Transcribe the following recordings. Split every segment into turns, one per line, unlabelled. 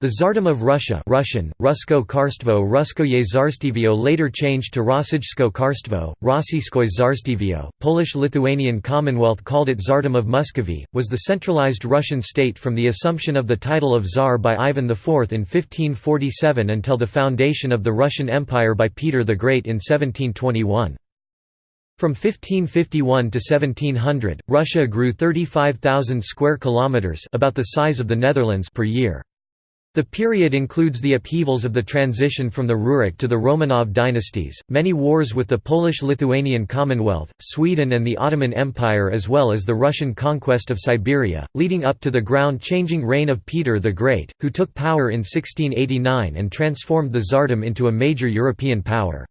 The Tsardom of Russia Russian, Rusko Karstvo Ruskoye Zarstivio later changed to Rossijsko Karstvo, Rossiyskoye Zarstivio, Polish-Lithuanian Commonwealth called it Tsardom of Muscovy, was the centralized Russian state from the assumption of the title of Tsar by Ivan IV in 1547 until the foundation of the Russian Empire by Peter the Great in 1721. From 1551 to 1700, Russia grew 35,000 square kilometers, about the size of the Netherlands per year. The period includes the upheavals of the transition from the Rurik to the Romanov dynasties, many wars with the Polish-Lithuanian Commonwealth, Sweden and the Ottoman Empire as well as the Russian conquest of Siberia, leading up to the ground-changing reign of Peter the Great, who took power in 1689 and transformed the Tsardom into a major European power.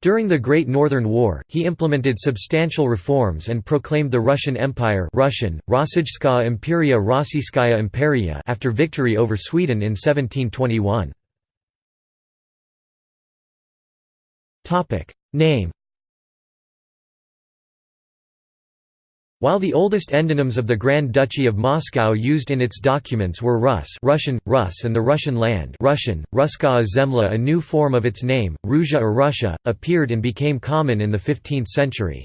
During the Great Northern War, he implemented substantial reforms and proclaimed the Russian Empire Russian, Rossijskaya Imperia Rossiyskaya Imperia after victory over Sweden in 1721. Name While the oldest endonyms of the Grand Duchy of Moscow used in its documents were Rus Russian, Rus and the Russian land Russian, Ruskaya Zemlya a new form of its name, Ruzha or Russia, appeared and became common in the 15th century.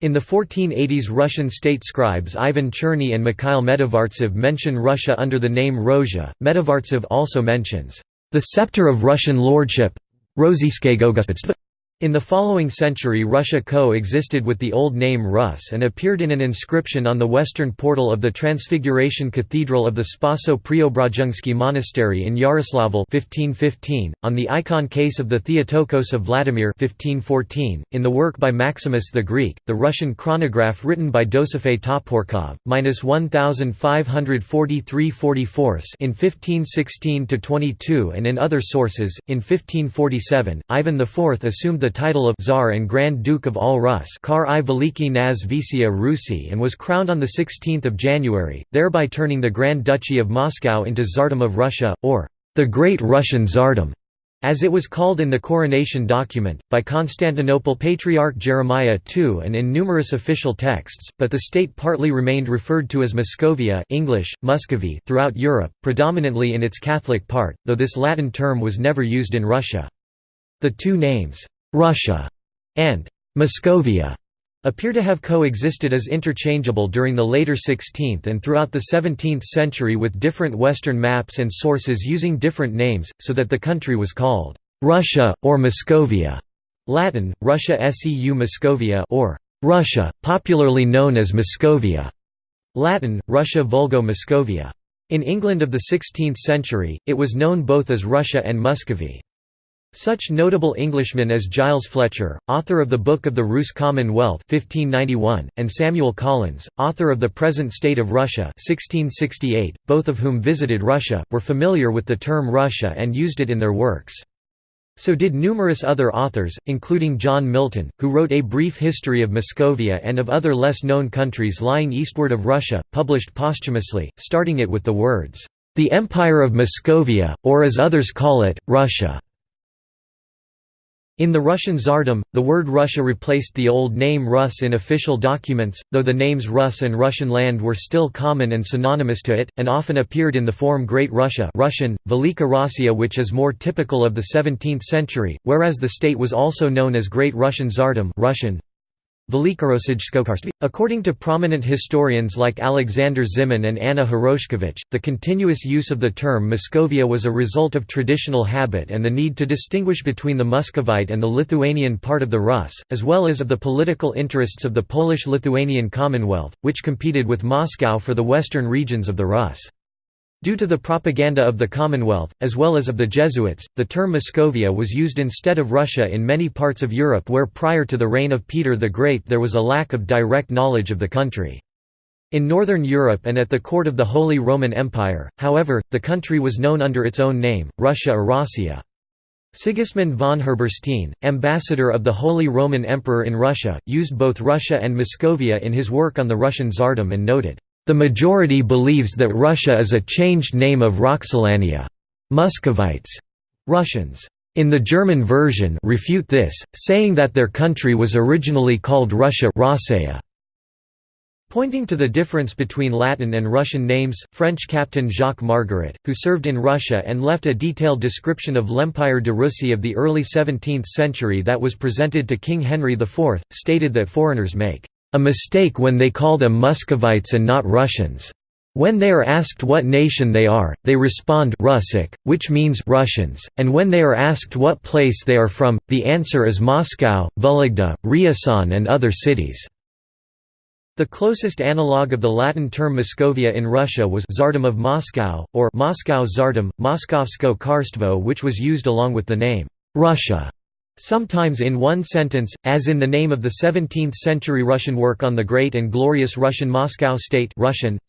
In the 1480s Russian state scribes Ivan Cherny and Mikhail Medovartsev mention Russia under the name Rozha. Medovartsev also mentions, "...the scepter of Russian lordship in the following century Russia co-existed with the Old Name Rus and appeared in an inscription on the western portal of the Transfiguration Cathedral of the Spaso-Preobrazhensky Monastery in Yaroslavl 1515, on the icon case of the Theotokos of Vladimir 1514, in the work by Maximus the Greek, the Russian chronograph written by Dosifei Toporkov, minus 1543 44 in 1516–22 and in other sources, in 1547, Ivan IV assumed the title of Tsar and Grand Duke of all Rus Kar i Veliki Naz Visia Rusi and was crowned on 16 January, thereby turning the Grand Duchy of Moscow into Tsardom of Russia, or the Great Russian Tsardom, as it was called in the coronation document, by Constantinople Patriarch Jeremiah II and in numerous official texts, but the state partly remained referred to as Muscovia English, Muscovy throughout Europe, predominantly in its Catholic part, though this Latin term was never used in Russia. The two names, Russia and Muscovia appear to have coexisted as interchangeable during the later 16th and throughout the 17th century with different Western maps and sources using different names, so that the country was called Russia, or Muscovia. Latin, Russia seu Muscovia or Russia, popularly known as Muscovia. Latin, Russia vulgo Muscovia. In England of the 16th century, it was known both as Russia and Muscovy. Such notable Englishmen as Giles Fletcher, author of the Book of the Rus Commonwealth 1591, and Samuel Collins, author of The Present State of Russia 1668, both of whom visited Russia, were familiar with the term Russia and used it in their works. So did numerous other authors, including John Milton, who wrote A Brief History of Muscovia and of other less known countries lying eastward of Russia, published posthumously, starting it with the words, "...the Empire of Muscovia, or as others call it, Russia." In the Russian Tsardom, the word Russia replaced the old name Rus in official documents, though the names Rus and Russian land were still common and synonymous to it, and often appeared in the form Great Russia Russian, Velika Rossiya which is more typical of the 17th century, whereas the state was also known as Great Russian Tsardom Russian, According to prominent historians like Alexander Zimin and Anna Khoroshkevich, the continuous use of the term Muscovia was a result of traditional habit and the need to distinguish between the Muscovite and the Lithuanian part of the Rus, as well as of the political interests of the Polish-Lithuanian Commonwealth, which competed with Moscow for the western regions of the Rus. Due to the propaganda of the Commonwealth, as well as of the Jesuits, the term Muscovia was used instead of Russia in many parts of Europe where prior to the reign of Peter the Great there was a lack of direct knowledge of the country. In Northern Europe and at the court of the Holy Roman Empire, however, the country was known under its own name, Russia or Rossiya. Sigismund von Herberstein, ambassador of the Holy Roman Emperor in Russia, used both Russia and Muscovia in his work on the Russian Tsardom and noted, the majority believes that Russia is a changed name of Roxolania. Muscovites. Russians. In the German version refute this, saying that their country was originally called Russia Pointing to the difference between Latin and Russian names, French captain Jacques Margeret, who served in Russia and left a detailed description of l'Empire de Russie of the early 17th century that was presented to King Henry IV, stated that foreigners make a mistake when they call them Muscovites and not Russians. When they are asked what nation they are, they respond Russic, which means Russians, and when they are asked what place they are from, the answer is Moscow, Vologda, Ryazan and other cities. The closest analogue of the Latin term Moscovia in Russia was Tsardom of Moscow, or Moscow Tsardom, Moskovsko Karstvo which was used along with the name, Russia, sometimes in one sentence, as in the name of the 17th-century Russian work on the great and glorious Russian Moscow state Russian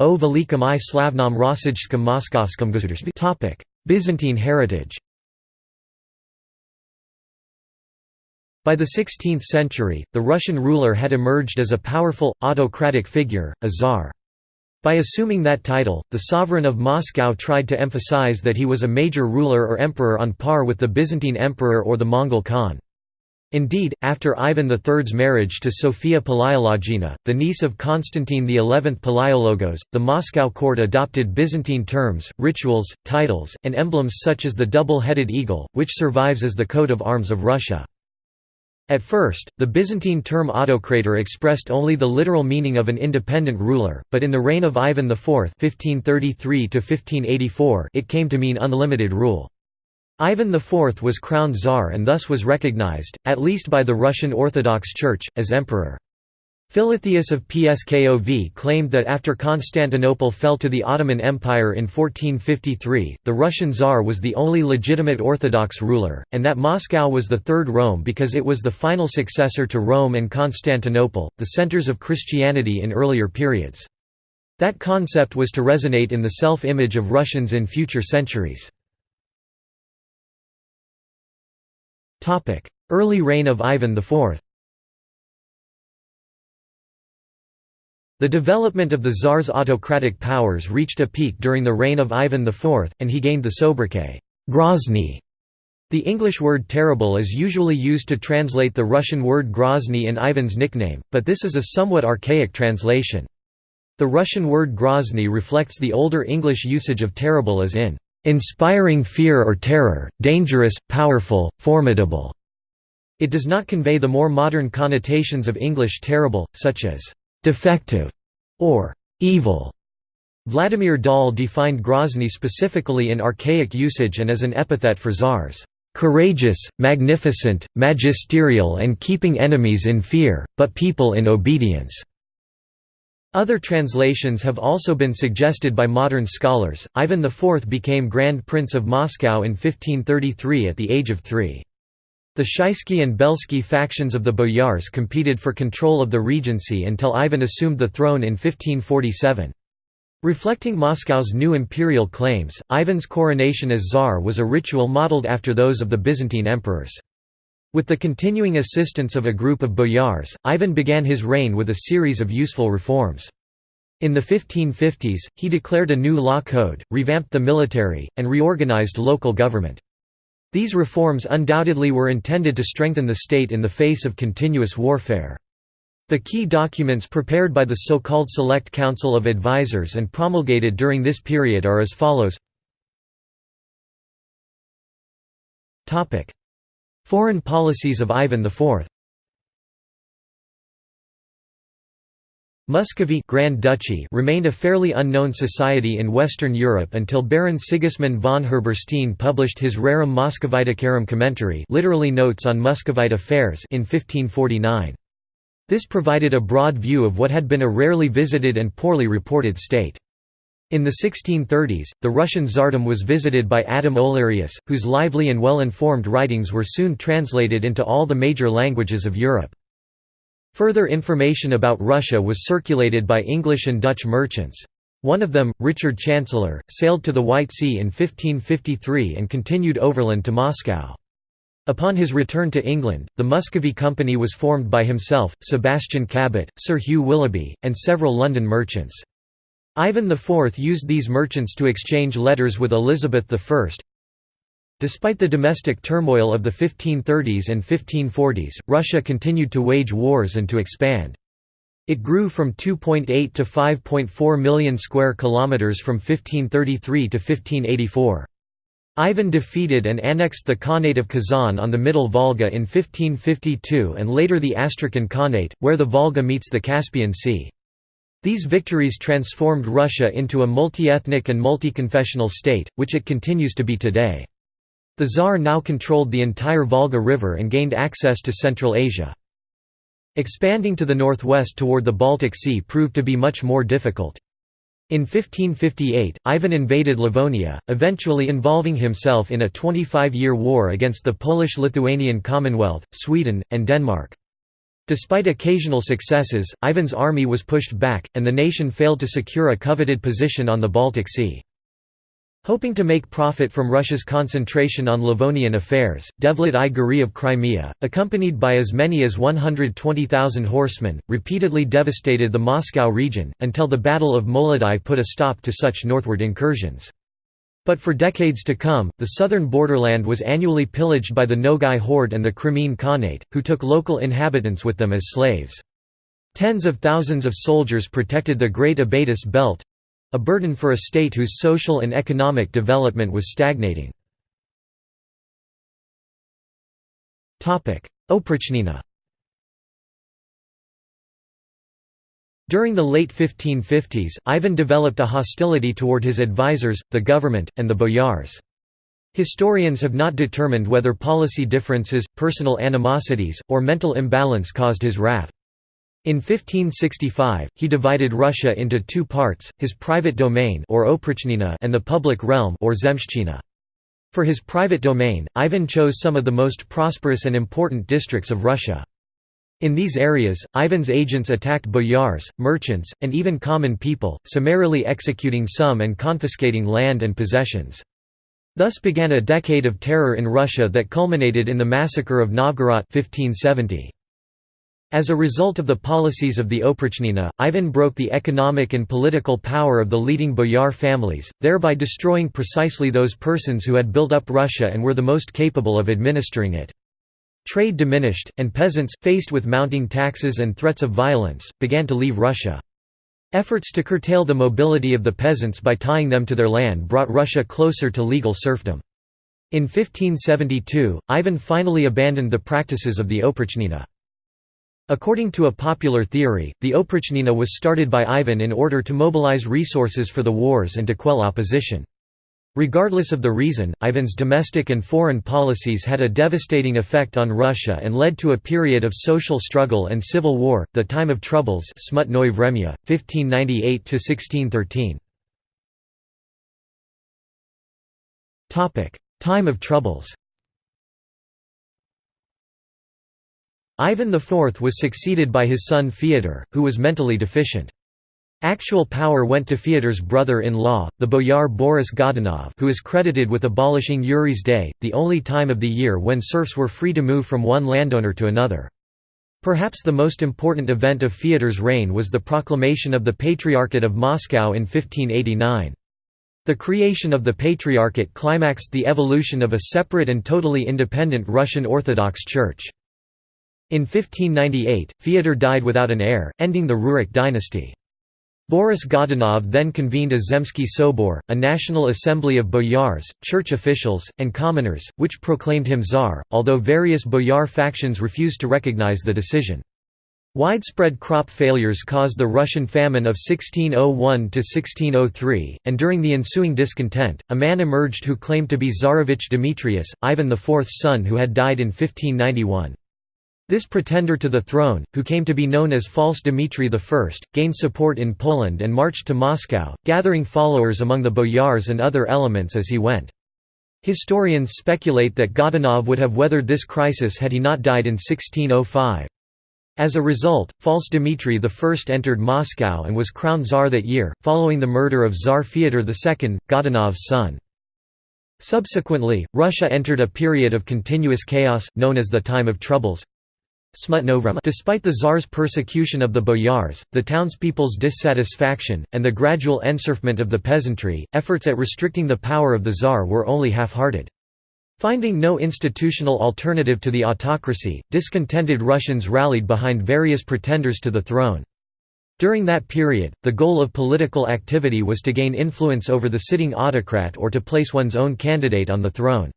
O velikom i slavnom Rossijskom Moskovskom gosударстве Byzantine heritage By the 16th century, the Russian ruler had emerged as a powerful, autocratic figure, a czar. By assuming that title, the sovereign of Moscow tried to emphasize that he was a major ruler or emperor on par with the Byzantine emperor or the Mongol Khan. Indeed, after Ivan III's marriage to Sophia Palaiologina, the niece of Constantine XI Palaiologos, the Moscow court adopted Byzantine terms, rituals, titles, and emblems such as the double-headed eagle, which survives as the coat of arms of Russia. At first, the Byzantine term autocrator expressed only the literal meaning of an independent ruler, but in the reign of Ivan IV (1533–1584), it came to mean unlimited rule. Ivan IV was crowned czar and thus was recognized, at least by the Russian Orthodox Church, as emperor. Philotheus of Pskov claimed that after Constantinople fell to the Ottoman Empire in 1453, the Russian Tsar was the only legitimate Orthodox ruler, and that Moscow was the Third Rome because it was the final successor to Rome and Constantinople, the centers of Christianity in earlier periods. That concept was to resonate in the self-image of Russians in future centuries. Early reign of Ivan IV The development of the Tsar's autocratic powers reached a peak during the reign of Ivan IV, and he gained the sobriquet, Grozny. The English word terrible is usually used to translate the Russian word Grozny in Ivan's nickname, but this is a somewhat archaic translation. The Russian word Grozny reflects the older English usage of terrible as in, "...inspiring fear or terror, dangerous, powerful, formidable." It does not convey the more modern connotations of English terrible, such as defective, or evil. Vladimir Dahl defined Grozny specifically in archaic usage and as an epithet for czars, courageous, magnificent, magisterial and keeping enemies in fear, but people in obedience. Other translations have also been suggested by modern scholars. Ivan IV became Grand Prince of Moscow in 1533 at the age of three. The Shuisky and Belsky factions of the boyars competed for control of the regency until Ivan assumed the throne in 1547. Reflecting Moscow's new imperial claims, Ivan's coronation as czar was a ritual modeled after those of the Byzantine emperors. With the continuing assistance of a group of boyars, Ivan began his reign with a series of useful reforms. In the 1550s, he declared a new law code, revamped the military, and reorganized local government. These reforms undoubtedly were intended to strengthen the state in the face of continuous warfare. The key documents prepared by the so-called Select Council of Advisers and promulgated during this period are as follows. Foreign policies of Ivan IV Muscovy Grand Duchy remained a fairly unknown society in Western Europe until Baron Sigismund von Herberstein published his Rerum Moscoviticarum Commentary literally Notes on Muscovite Affairs in 1549. This provided a broad view of what had been a rarely visited and poorly reported state. In the 1630s, the Russian Tsardom was visited by Adam Olearius, whose lively and well-informed writings were soon translated into all the major languages of Europe. Further information about Russia was circulated by English and Dutch merchants. One of them, Richard Chancellor, sailed to the White Sea in 1553 and continued overland to Moscow. Upon his return to England, the Muscovy Company was formed by himself, Sebastian Cabot, Sir Hugh Willoughby, and several London merchants. Ivan IV used these merchants to exchange letters with Elizabeth I, Despite the domestic turmoil of the 1530s and 1540s, Russia continued to wage wars and to expand. It grew from 2.8 to 5.4 million square kilometers from 1533 to 1584. Ivan defeated and annexed the Khanate of Kazan on the Middle Volga in 1552 and later the Astrakhan Khanate, where the Volga meets the Caspian Sea. These victories transformed Russia into a multi-ethnic and multi-confessional state, which it continues to be today. The Tsar now controlled the entire Volga River and gained access to Central Asia. Expanding to the northwest toward the Baltic Sea proved to be much more difficult. In 1558, Ivan invaded Livonia, eventually involving himself in a 25-year war against the Polish-Lithuanian Commonwealth, Sweden, and Denmark. Despite occasional successes, Ivan's army was pushed back, and the nation failed to secure a coveted position on the Baltic Sea. Hoping to make profit from Russia's concentration on Livonian affairs, Devlet I Giray of Crimea, accompanied by as many as 120,000 horsemen, repeatedly devastated the Moscow region, until the Battle of Molodi put a stop to such northward incursions. But for decades to come, the southern borderland was annually pillaged by the Nogai horde and the Crimean Khanate, who took local inhabitants with them as slaves. Tens of thousands of soldiers protected the Great Abatis Belt, a burden for a state whose social and economic development was stagnating. Oprichnina During the late 1550s, Ivan developed a hostility toward his advisors, the government, and the boyars. Historians have not determined whether policy differences, personal animosities, or mental imbalance caused his wrath. In 1565, he divided Russia into two parts, his private domain or and the public realm or zemshchina. For his private domain, Ivan chose some of the most prosperous and important districts of Russia. In these areas, Ivan's agents attacked boyars, merchants, and even common people, summarily executing some and confiscating land and possessions. Thus began a decade of terror in Russia that culminated in the massacre of Novgorod 1570. As a result of the policies of the Oprichnina, Ivan broke the economic and political power of the leading boyar families, thereby destroying precisely those persons who had built up Russia and were the most capable of administering it. Trade diminished, and peasants, faced with mounting taxes and threats of violence, began to leave Russia. Efforts to curtail the mobility of the peasants by tying them to their land brought Russia closer to legal serfdom. In 1572, Ivan finally abandoned the practices of the Oprichnina. According to a popular theory, the Oprichnina was started by Ivan in order to mobilize resources for the wars and to quell opposition. Regardless of the reason, Ivan's domestic and foreign policies had a devastating effect on Russia and led to a period of social struggle and civil war, the Time of Troubles Smutnoy Vremya, 1598–1613. Time of Troubles Ivan IV was succeeded by his son Fyodor, who was mentally deficient. Actual power went to Fyodor's brother-in-law, the boyar Boris Godunov who is credited with abolishing Yuri's Day, the only time of the year when serfs were free to move from one landowner to another. Perhaps the most important event of Fyodor's reign was the proclamation of the Patriarchate of Moscow in 1589. The creation of the Patriarchate climaxed the evolution of a separate and totally independent Russian Orthodox Church. In 1598, Fyodor died without an heir, ending the Rurik dynasty. Boris Godunov then convened a Zemsky Sobor, a national assembly of boyars, church officials, and commoners, which proclaimed him czar, although various boyar factions refused to recognize the decision. Widespread crop failures caused the Russian famine of 1601–1603, and during the ensuing discontent, a man emerged who claimed to be Tsarevich Demetrius, Ivan IV's son who had died in 1591. This pretender to the throne, who came to be known as False Dmitry I, gained support in Poland and marched to Moscow, gathering followers among the boyars and other elements as he went. Historians speculate that Godunov would have weathered this crisis had he not died in 1605. As a result, False Dmitry I entered Moscow and was crowned Tsar that year, following the murder of Tsar Fyodor II, Godunov's son. Subsequently, Russia entered a period of continuous chaos, known as the Time of Troubles. Despite the Tsar's persecution of the boyars, the townspeople's dissatisfaction, and the gradual enserfment of the peasantry, efforts at restricting the power of the Tsar were only half-hearted. Finding no institutional alternative to the autocracy, discontented Russians rallied behind various pretenders to the throne. During that period, the goal of political activity was to gain influence over the sitting autocrat or to place one's own candidate on the throne.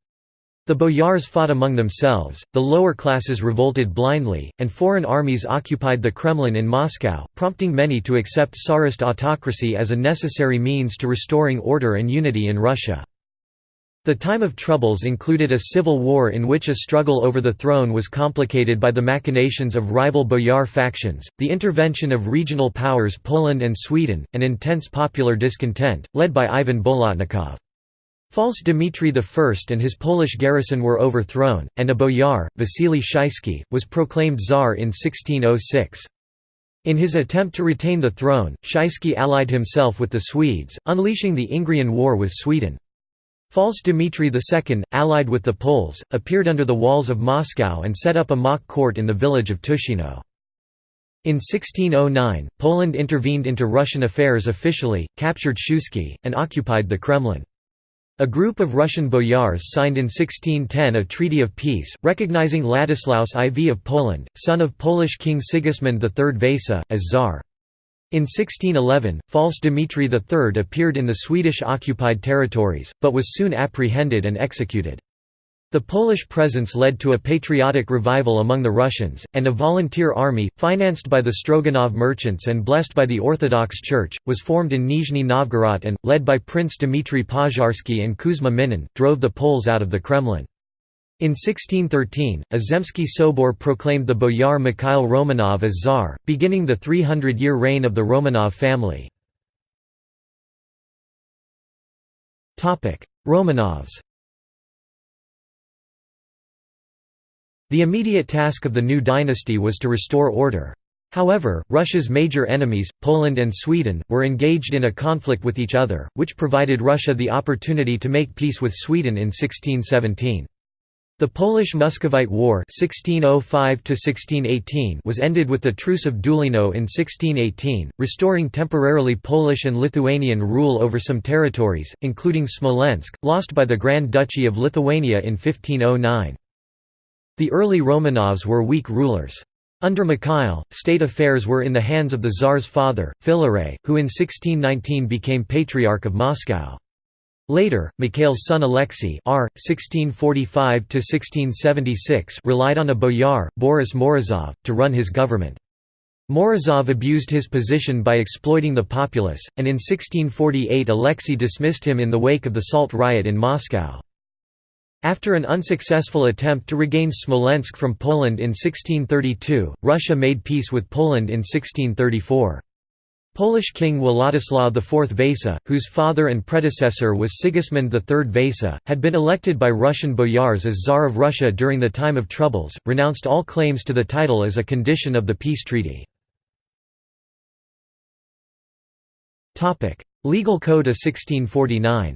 The boyars fought among themselves, the lower classes revolted blindly, and foreign armies occupied the Kremlin in Moscow, prompting many to accept Tsarist autocracy as a necessary means to restoring order and unity in Russia. The time of troubles included a civil war in which a struggle over the throne was complicated by the machinations of rival boyar factions, the intervention of regional powers Poland and Sweden, and intense popular discontent, led by Ivan Bolotnikov. False Dmitry I and his Polish garrison were overthrown, and a boyar, Vasily Shuisky, was proclaimed Tsar in 1606. In his attempt to retain the throne, Shuisky allied himself with the Swedes, unleashing the Ingrian War with Sweden. False Dmitry II, allied with the Poles, appeared under the walls of Moscow and set up a mock court in the village of Tushino. In 1609, Poland intervened into Russian affairs officially, captured Shuisky, and occupied the Kremlin. A group of Russian boyars signed in 1610 a treaty of peace, recognizing Ladislaus IV of Poland, son of Polish King Sigismund III Vasa, as Tsar. In 1611, false Dmitry III appeared in the Swedish-occupied territories, but was soon apprehended and executed. The Polish presence led to a patriotic revival among the Russians, and a volunteer army, financed by the Stroganov merchants and blessed by the Orthodox Church, was formed in Nizhny Novgorod and, led by Prince Dmitry Pozharsky and Kuzma Minin, drove the Poles out of the Kremlin. In 1613, a Zemsky Sobor proclaimed the boyar Mikhail Romanov as Tsar, beginning the 300-year reign of the Romanov family. Romanovs The immediate task of the new dynasty was to restore order. However, Russia's major enemies, Poland and Sweden, were engaged in a conflict with each other, which provided Russia the opportunity to make peace with Sweden in 1617. The Polish-Muscovite War 1605 was ended with the Truce of Deulino in 1618, restoring temporarily Polish and Lithuanian rule over some territories, including Smolensk, lost by the Grand Duchy of Lithuania in 1509. The early Romanovs were weak rulers. Under Mikhail, state affairs were in the hands of the Tsar's father, Filaret, who in 1619 became Patriarch of Moscow. Later, Mikhail's son Alexei R. (1645–1676) relied on a boyar, Boris Morozov, to run his government. Morozov abused his position by exploiting the populace, and in 1648 Alexei dismissed him in the wake of the Salt riot in Moscow. After an unsuccessful attempt to regain Smolensk from Poland in 1632, Russia made peace with Poland in 1634. Polish King Władysław IV Vasa, whose father and predecessor was Sigismund III Vasa, had been elected by Russian boyars as Tsar of Russia during the time of troubles, renounced all claims to the title as a condition of the peace treaty. Legal Code of 1649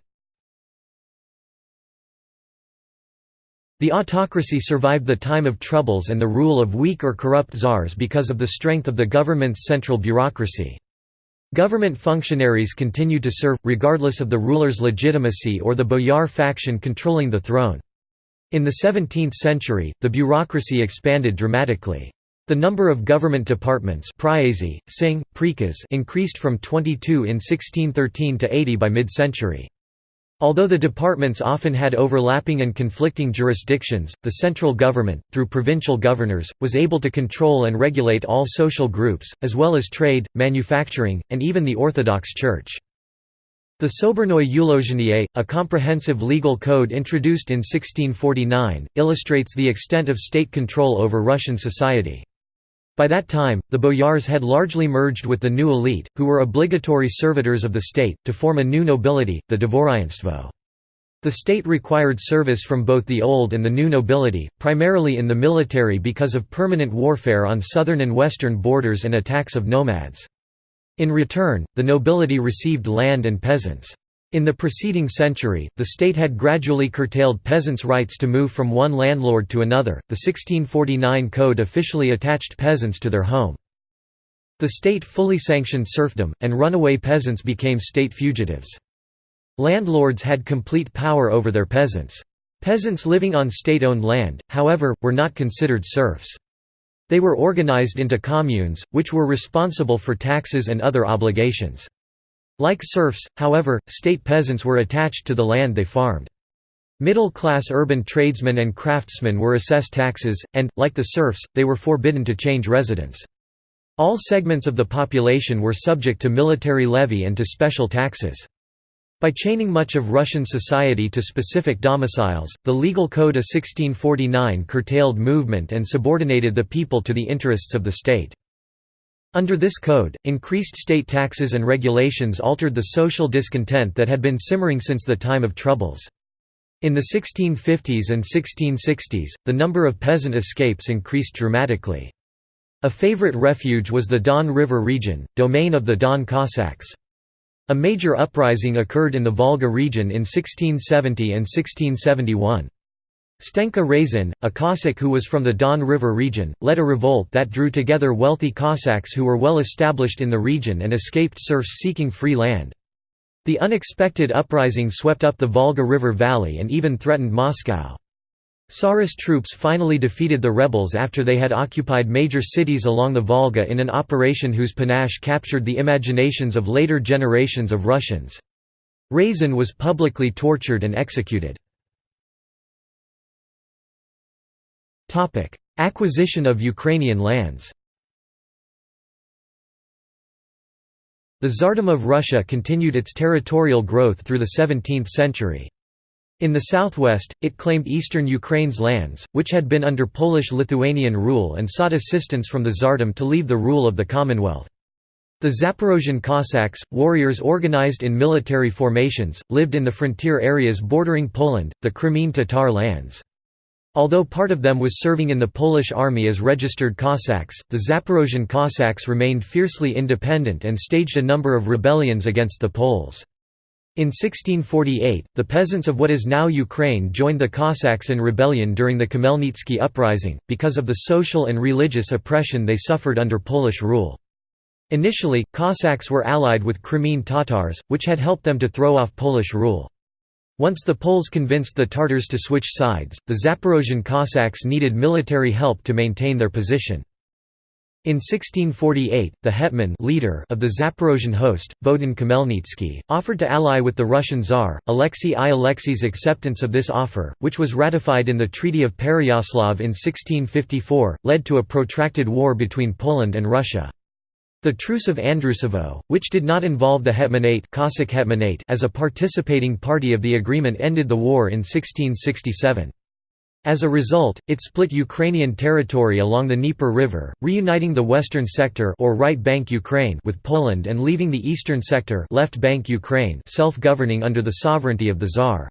The autocracy survived the time of troubles and the rule of weak or corrupt czars because of the strength of the government's central bureaucracy. Government functionaries continued to serve, regardless of the ruler's legitimacy or the boyar faction controlling the throne. In the 17th century, the bureaucracy expanded dramatically. The number of government departments increased from 22 in 1613 to 80 by mid-century. Although the departments often had overlapping and conflicting jurisdictions, the central government, through provincial governors, was able to control and regulate all social groups, as well as trade, manufacturing, and even the Orthodox Church. The Sobornoye Ulozhenie, a comprehensive legal code introduced in 1649, illustrates the extent of state control over Russian society. By that time, the boyars had largely merged with the new elite, who were obligatory servitors of the state, to form a new nobility, the dvoryanstvo. The state required service from both the old and the new nobility, primarily in the military because of permanent warfare on southern and western borders and attacks of nomads. In return, the nobility received land and peasants. In the preceding century, the state had gradually curtailed peasants' rights to move from one landlord to another. The 1649 code officially attached peasants to their home. The state fully sanctioned serfdom, and runaway peasants became state fugitives. Landlords had complete power over their peasants. Peasants living on state-owned land, however, were not considered serfs. They were organized into communes, which were responsible for taxes and other obligations. Like serfs, however, state peasants were attached to the land they farmed. Middle-class urban tradesmen and craftsmen were assessed taxes, and, like the serfs, they were forbidden to change residence. All segments of the population were subject to military levy and to special taxes. By chaining much of Russian society to specific domiciles, the legal code of 1649 curtailed movement and subordinated the people to the interests of the state. Under this code, increased state taxes and regulations altered the social discontent that had been simmering since the time of Troubles. In the 1650s and 1660s, the number of peasant escapes increased dramatically. A favorite refuge was the Don River region, domain of the Don Cossacks. A major uprising occurred in the Volga region in 1670 and 1671. Stenka Razin, a Cossack who was from the Don River region, led a revolt that drew together wealthy Cossacks who were well established in the region and escaped serfs seeking free land. The unexpected uprising swept up the Volga River valley and even threatened Moscow. Tsarist troops finally defeated the rebels after they had occupied major cities along the Volga in an operation whose panache captured the imaginations of later generations of Russians. Razin was publicly tortured and executed. Acquisition of Ukrainian lands The Tsardom of Russia continued its territorial growth through the 17th century. In the southwest, it claimed eastern Ukraine's lands, which had been under Polish-Lithuanian rule and sought assistance from the Tsardom to leave the rule of the Commonwealth. The Zaporozhian Cossacks, warriors organized in military formations, lived in the frontier areas bordering Poland, the Crimean Tatar lands. Although part of them was serving in the Polish army as registered Cossacks, the Zaporozhian Cossacks remained fiercely independent and staged a number of rebellions against the Poles. In 1648, the peasants of what is now Ukraine joined the Cossacks in rebellion during the Khmelnytsky uprising, because of the social and religious oppression they suffered under Polish rule. Initially, Cossacks were allied with Crimean Tatars, which had helped them to throw off Polish rule. Once the Poles convinced the Tartars to switch sides, the Zaporozhian Cossacks needed military help to maintain their position. In 1648, the hetman leader of the Zaporozhian host, Bohdan Khmelnytsky, offered to ally with the Russian Tsar. Alexei I. Alexei's acceptance of this offer, which was ratified in the Treaty of Pereyaslav in 1654, led to a protracted war between Poland and Russia. The Truce of Andrusovo, which did not involve the Hetmanate, Cossack Hetmanate as a participating party of the agreement ended the war in 1667. As a result, it split Ukrainian territory along the Dnieper River, reuniting the western sector or right bank Ukraine with Poland and leaving the eastern sector left bank Ukraine self-governing under the sovereignty of the Tsar.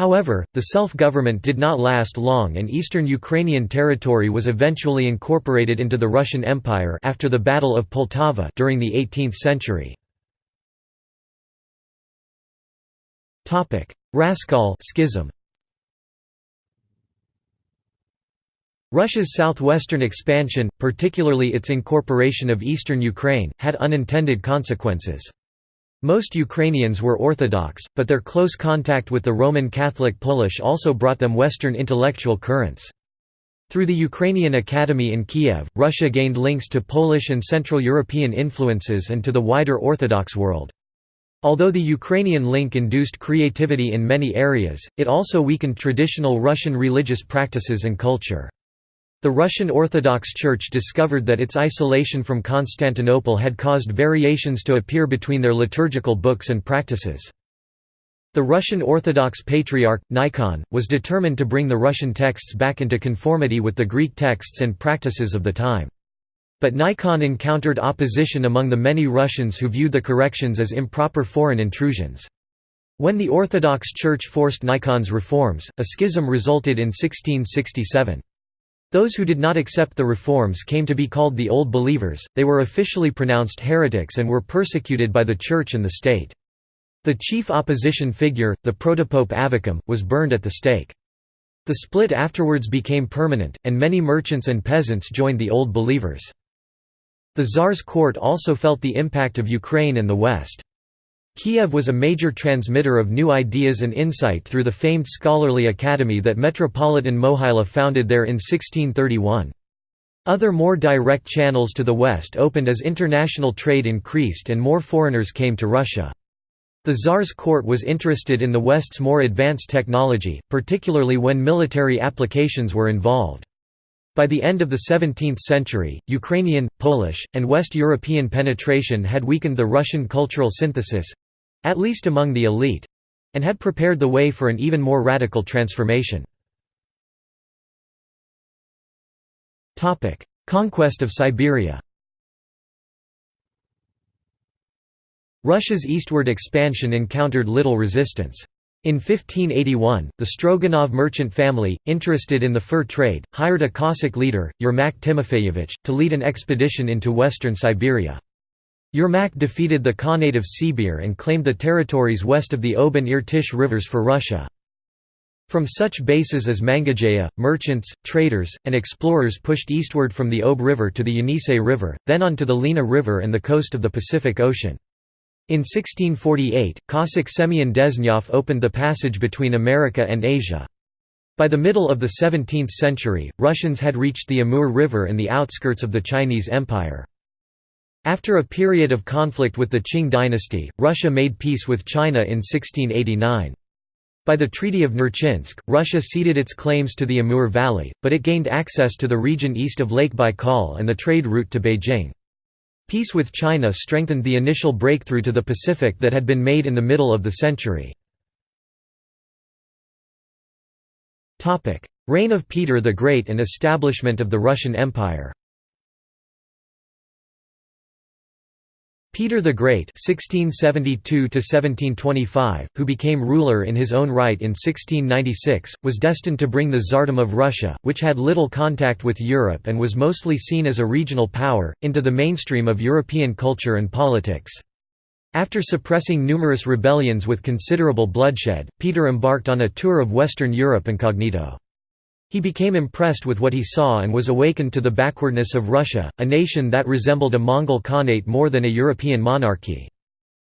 However, the self-government did not last long and eastern Ukrainian territory was eventually incorporated into the Russian Empire after the Battle of Poltava during the 18th century. Raskol schism. Russia's southwestern expansion, particularly its incorporation of eastern Ukraine, had unintended consequences. Most Ukrainians were Orthodox, but their close contact with the Roman Catholic Polish also brought them Western intellectual currents. Through the Ukrainian Academy in Kiev, Russia gained links to Polish and Central European influences and to the wider Orthodox world. Although the Ukrainian link induced creativity in many areas, it also weakened traditional Russian religious practices and culture. The Russian Orthodox Church discovered that its isolation from Constantinople had caused variations to appear between their liturgical books and practices. The Russian Orthodox Patriarch, Nikon, was determined to bring the Russian texts back into conformity with the Greek texts and practices of the time. But Nikon encountered opposition among the many Russians who viewed the corrections as improper foreign intrusions. When the Orthodox Church forced Nikon's reforms, a schism resulted in 1667. Those who did not accept the reforms came to be called the Old Believers, they were officially pronounced heretics and were persecuted by the Church and the state. The chief opposition figure, the protopope Avvakum, was burned at the stake. The split afterwards became permanent, and many merchants and peasants joined the Old Believers. The Tsar's court also felt the impact of Ukraine and the West. Kiev was a major transmitter of new ideas and insight through the famed scholarly academy that Metropolitan Mohyla founded there in 1631. Other more direct channels to the west opened as international trade increased and more foreigners came to Russia. The Tsar's court was interested in the West's more advanced technology, particularly when military applications were involved. By the end of the 17th century, Ukrainian, Polish, and West European penetration had weakened the Russian cultural synthesis—at least among the elite—and had prepared the way for an even more radical transformation. Conquest of Siberia Russia's eastward expansion encountered little resistance. In 1581, the Stroganov merchant family, interested in the fur trade, hired a Cossack leader, Yermak Timofeyevich, to lead an expedition into western Siberia. Yermak defeated the Khanate of Sibir and claimed the territories west of the Ob and Irtysh rivers for Russia. From such bases as Mangazeya, merchants, traders, and explorers pushed eastward from the Ob River to the Yenisei River, then on to the Lena River and the coast of the Pacific Ocean. In 1648, Cossack Semyon Dezhnyov opened the passage between America and Asia. By the middle of the 17th century, Russians had reached the Amur River and the outskirts of the Chinese Empire. After a period of conflict with the Qing dynasty, Russia made peace with China in 1689. By the Treaty of Nerchinsk, Russia ceded its claims to the Amur Valley, but it gained access to the region east of Lake Baikal and the trade route to Beijing. Peace with China strengthened the initial breakthrough to the Pacific that had been made in the middle of the century. Reign of Peter the Great and establishment of the Russian Empire Peter the Great (1672–1725), who became ruler in his own right in 1696, was destined to bring the Tsardom of Russia, which had little contact with Europe and was mostly seen as a regional power, into the mainstream of European culture and politics. After suppressing numerous rebellions with considerable bloodshed, Peter embarked on a tour of Western Europe incognito. He became impressed with what he saw and was awakened to the backwardness of Russia, a nation that resembled a Mongol Khanate more than a European monarchy.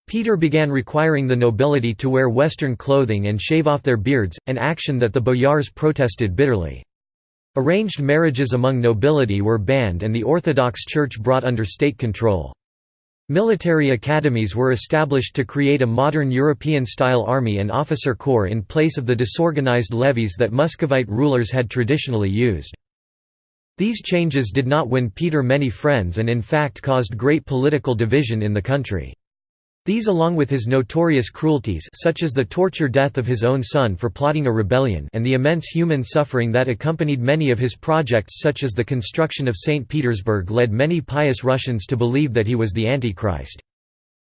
Peter began requiring the nobility to wear Western clothing and shave off their beards, an action that the boyars protested bitterly. Arranged marriages among nobility were banned and the Orthodox Church brought under state control. Military academies were established to create a modern European-style army and officer corps in place of the disorganized levies that Muscovite rulers had traditionally used. These changes did not win Peter many friends and in fact caused great political division in the country. These along with his notorious cruelties such as the torture death of his own son for plotting a rebellion and the immense human suffering that accompanied many of his projects such as the construction of St. Petersburg led many pious Russians to believe that he was the Antichrist.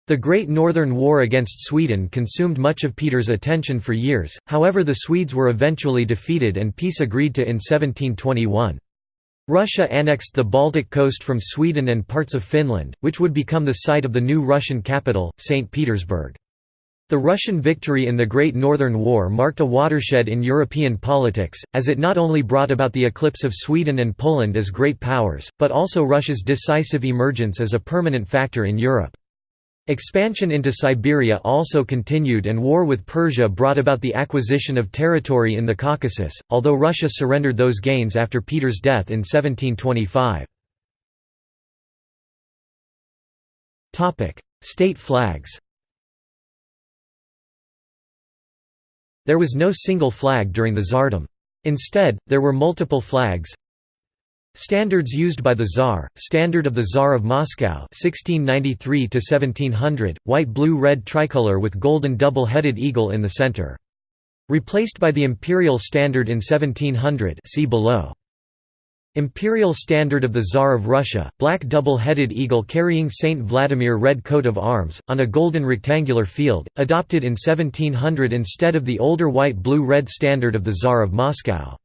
The Great Northern War against Sweden consumed much of Peter's attention for years, however the Swedes were eventually defeated and peace agreed to in 1721. Russia annexed the Baltic coast from Sweden and parts of Finland, which would become the site of the new Russian capital, St. Petersburg. The Russian victory in the Great Northern War marked a watershed in European politics, as it not only brought about the eclipse of Sweden and Poland as great powers, but also Russia's decisive emergence as a permanent factor in Europe. Expansion into Siberia also continued and war with Persia brought about the acquisition of territory in the Caucasus, although Russia surrendered those gains after Peter's death in 1725. State flags There was no single flag during the Tsardom. Instead, there were multiple flags, Standards used by the Tsar, Standard of the Tsar of Moscow 1693 white blue-red tricolor with golden double-headed eagle in the center. Replaced by the Imperial Standard in 1700 see below. Imperial Standard of the Tsar of Russia, black double-headed eagle carrying Saint Vladimir red coat of arms, on a golden rectangular field, adopted in 1700 instead of the older white-blue-red Standard of the Tsar of Moscow.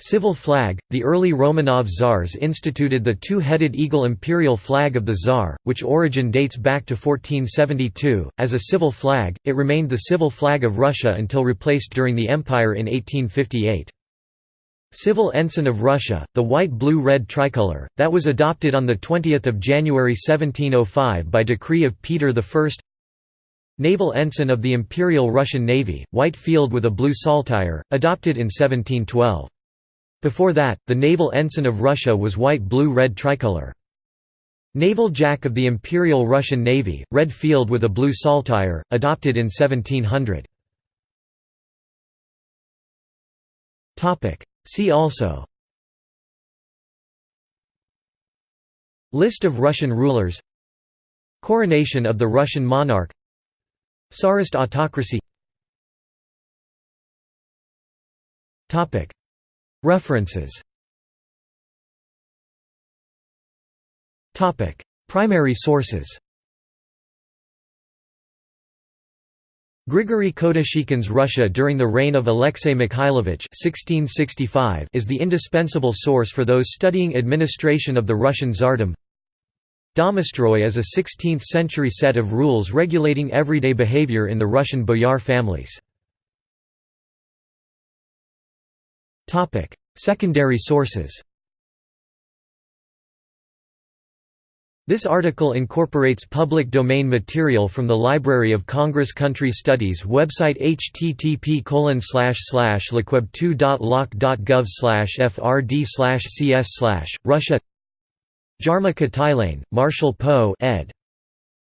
Civil flag – The early Romanov czars instituted the two-headed eagle imperial flag of the czar, which origin dates back to 1472. As a civil flag, it remained the civil flag of Russia until replaced during the Empire in 1858. Civil ensign of Russia, the white-blue-red tricolor, that was adopted on 20 January 1705 by decree of Peter I Naval ensign of the Imperial Russian Navy, white field with a blue saltire, adopted in 1712. Before that, the naval ensign of Russia was white-blue-red tricolor. Naval Jack of the Imperial Russian Navy, red field with a blue saltire, adopted in 1700. See also. List of Russian rulers. Coronation of the Russian monarch. Tsarist autocracy References. Primary sources. Grigory Kotoshikhin's Russia during the reign of Alexei Mikhailovich is the indispensable source for those studying administration of the Russian Tsardom. Domostroy is a 16th-century set of rules regulating everyday behavior in the Russian boyar families. Secondary sources. This article incorporates public domain material from the Library of Congress Country Studies website http lcweb2.loc.gov frd cs Russia Jarmo Kotilaine, Marshall Poe ed.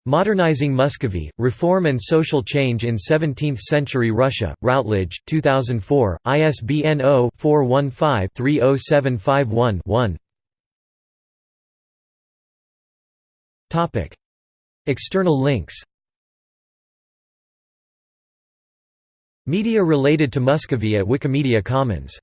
Modernizing Muscovy, Reform and Social Change in Seventeenth-Century Russia, Routledge, 2004, ISBN 0-415-30751-1 External links. Media related to Muscovy at Wikimedia Commons